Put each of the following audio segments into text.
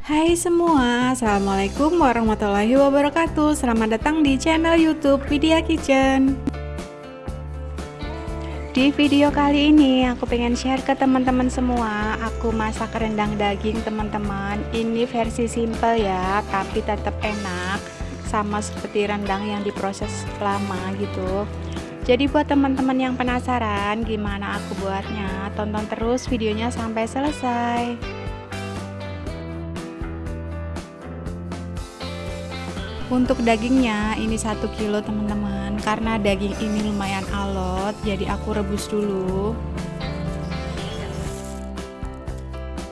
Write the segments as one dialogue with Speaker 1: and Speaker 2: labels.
Speaker 1: Hai semua, Assalamualaikum warahmatullahi wabarakatuh. Selamat datang di channel youtube Vidya Kitchen. Di video kali ini aku pengen share ke teman-teman semua. Aku masak rendang daging teman-teman. Ini versi simple ya, tapi tetap enak Sama seperti rendang yang diproses lama gitu. Jadi buat teman-teman yang penasaran gimana aku buatnya, tonton terus videonya sampai selesai. Untuk dagingnya ini satu kilo teman-teman. Karena daging ini lumayan alot Jadi aku rebus dulu.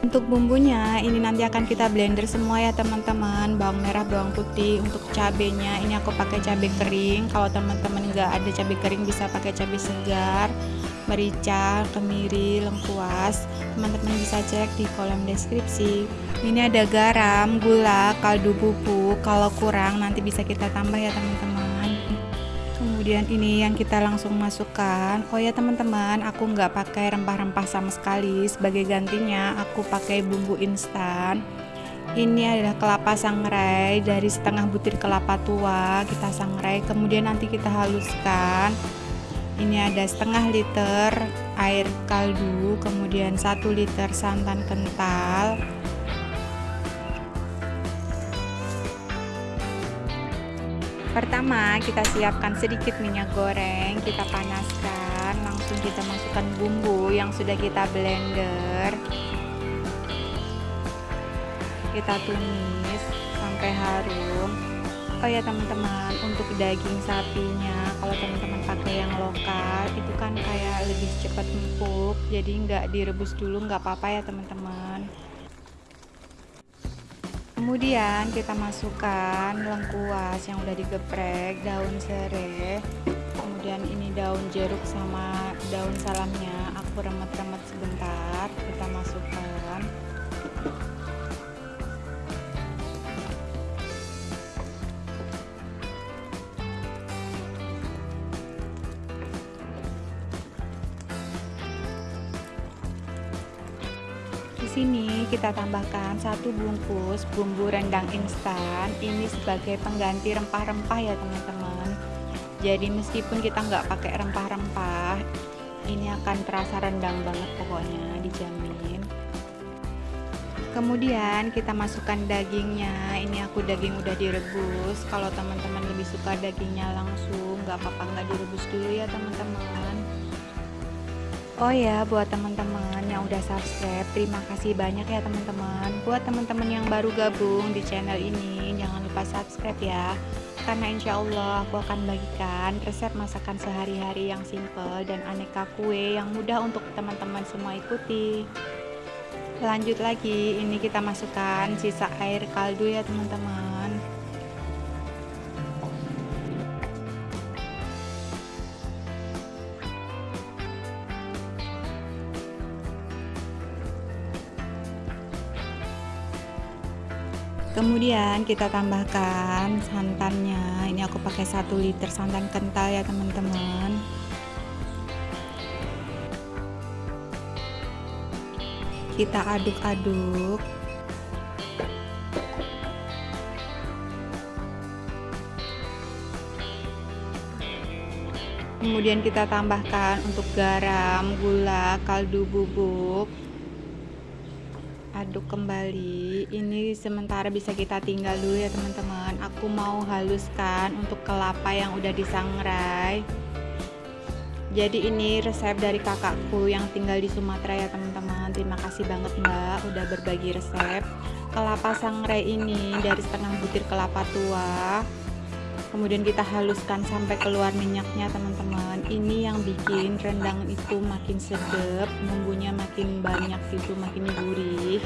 Speaker 1: Untuk bumbunya ini nanti akan kita blender semua ya teman-teman. Bawang merah, bawang putih. Untuk cabenya ini aku pakai cabai kering. Kalau teman-teman nggak ada cabai kering bisa pakai cabai segar merica, kemiri, lengkuas teman-teman bisa cek di kolom deskripsi. Ini ada garam, gula, kaldu bubuk. Kalau kurang nanti bisa kita tambah ya teman-teman. Kemudian ini yang kita langsung masukkan. Oh ya teman-teman aku nggak pakai rempah-rempah sama sekali. Sebagai gantinya aku pakai bumbu instan. Ini adalah kelapa sangrai dari setengah butir kelapa tua kita sangrai. Kemudian nanti kita haluskan ini ada setengah liter air kaldu kemudian satu liter santan kental. Pertama kita siapkan sedikit minyak goreng kita panaskan langsung kita masukkan bumbu yang sudah kita blender. Kita tumis sampai harum oh ya teman-teman untuk daging sapinya kalau teman-teman pakai yang lokal itu kan kayak lebih cepat empuk jadi nggak direbus dulu nggak apa-apa ya teman-teman. Kemudian kita masukkan lengkuas yang udah digeprek daun serai kemudian ini daun jeruk sama daun salamnya aku remet-remet sebentar kita masukkan sini kita tambahkan satu bungkus bumbu rendang instan. Ini sebagai pengganti rempah-rempah ya teman-teman. Jadi meskipun kita nggak pakai rempah-rempah ini akan terasa rendang banget pokoknya dijamin. Kemudian kita masukkan dagingnya. Ini aku daging udah direbus. Kalau teman-teman lebih suka dagingnya langsung nggak apa-apa nggak direbus dulu ya teman-teman Oh ya, buat teman-teman yang udah subscribe, terima kasih banyak ya teman-teman. Buat teman-teman yang baru gabung di channel ini, jangan lupa subscribe ya. Karena insya Allah aku akan bagikan resep masakan sehari-hari yang simple dan aneka kue yang mudah untuk teman-teman semua ikuti. Lanjut lagi, ini kita masukkan sisa air kaldu ya teman-teman. Kemudian kita tambahkan santannya. Ini aku pakai satu liter santan kental ya teman-teman. Kita aduk-aduk. Kemudian kita tambahkan untuk garam, gula, kaldu bubuk aduk kembali. Ini sementara bisa kita tinggal dulu ya teman-teman. Aku mau haluskan untuk kelapa yang udah disangrai. Jadi ini resep dari kakakku yang tinggal di Sumatera ya teman-teman. Terima kasih banget mbak udah berbagi resep. Kelapa sangrai ini dari setengah butir kelapa tua kemudian kita haluskan sampai keluar minyaknya teman-teman. Ini yang bikin rendang itu makin sedap bumbunya makin banyak gitu makin gurih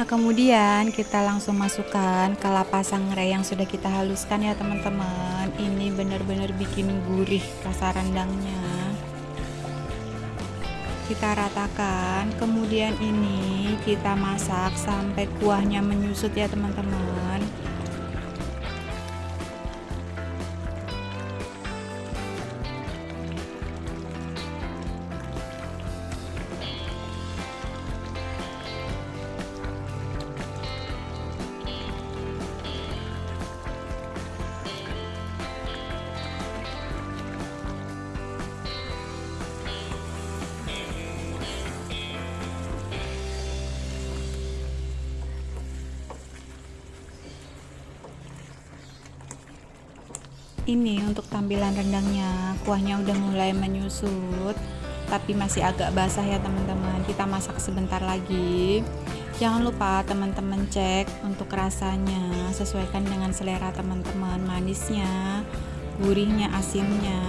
Speaker 1: Nah kemudian kita langsung masukkan kelapa sangrai yang sudah kita haluskan ya teman-teman. Ini benar-benar bikin gurih rasa rendangnya. Kita ratakan. Kemudian ini kita masak sampai kuahnya menyusut ya teman-teman ini untuk tampilan rendangnya. Kuahnya udah mulai menyusut tapi masih agak basah ya teman-teman. Kita masak sebentar lagi. Jangan lupa teman-teman cek untuk rasanya. Sesuaikan dengan selera teman-teman manisnya gurihnya asinnya.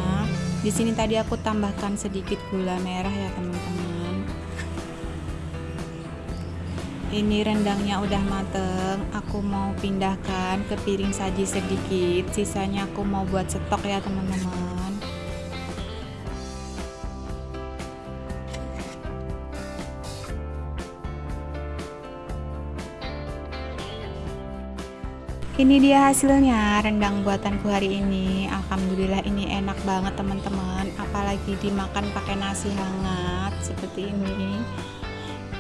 Speaker 1: Di sini tadi aku tambahkan sedikit gula merah ya teman-teman ini rendangnya udah mateng aku mau pindahkan ke piring saji sedikit. Sisanya aku mau buat stok ya teman-teman. Ini dia hasilnya rendang buatanku hari ini. Alhamdulillah ini enak banget teman-teman. Apalagi dimakan pakai nasi hangat seperti ini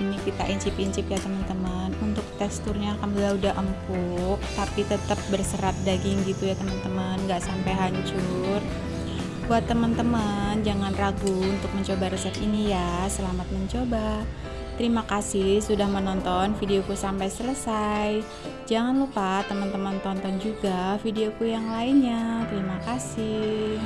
Speaker 1: ini kita incip-incip ya teman-teman untuk teksturnya alhamdulillah udah empuk tapi tetap berserat daging gitu ya teman-teman nggak sampai hancur buat teman-teman jangan ragu untuk mencoba resep ini ya selamat mencoba Terima kasih sudah menonton videoku sampai selesai. Jangan lupa teman-teman tonton juga videoku yang lainnya. Terima kasih.